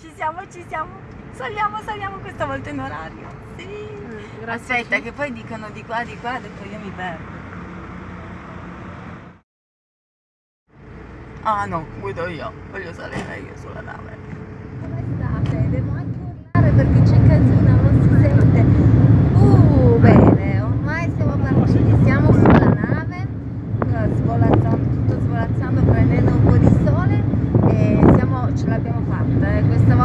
Ci siamo, ci siamo. Saliamo, saliamo questa volta in orario. Sì. Mm, Aspetta, che poi dicono di qua, di qua, dopo io mi perdo. Ah no, guido io, voglio salire io sulla nave. Come state? Devo anche urlare perché c'è casino, non si sente. Uh, bene, ormai siamo partiti, siamo svolazzone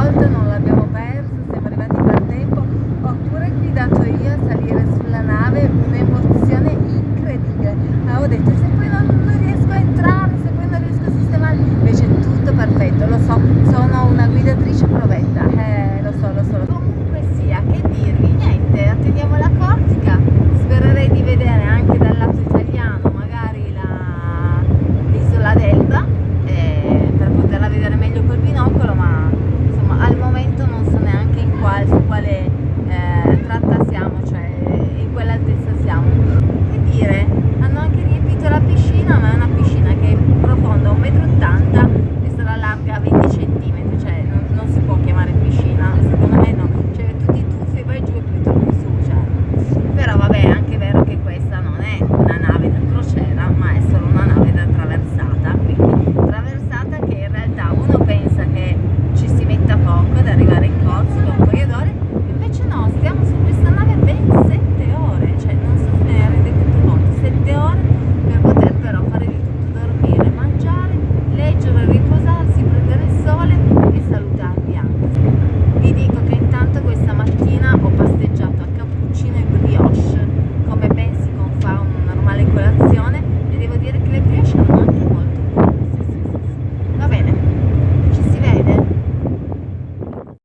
volta, non l'abbiamo perso, siamo arrivati per tempo, oppure ho guidato io a salire sulla nave, un'emozione incredibile. Avevo detto se poi non, non, riesco a entrare, se poi non riesco a sistemare, invece è tutto perfetto, lo so, sono una guidatrice provetta. Eh,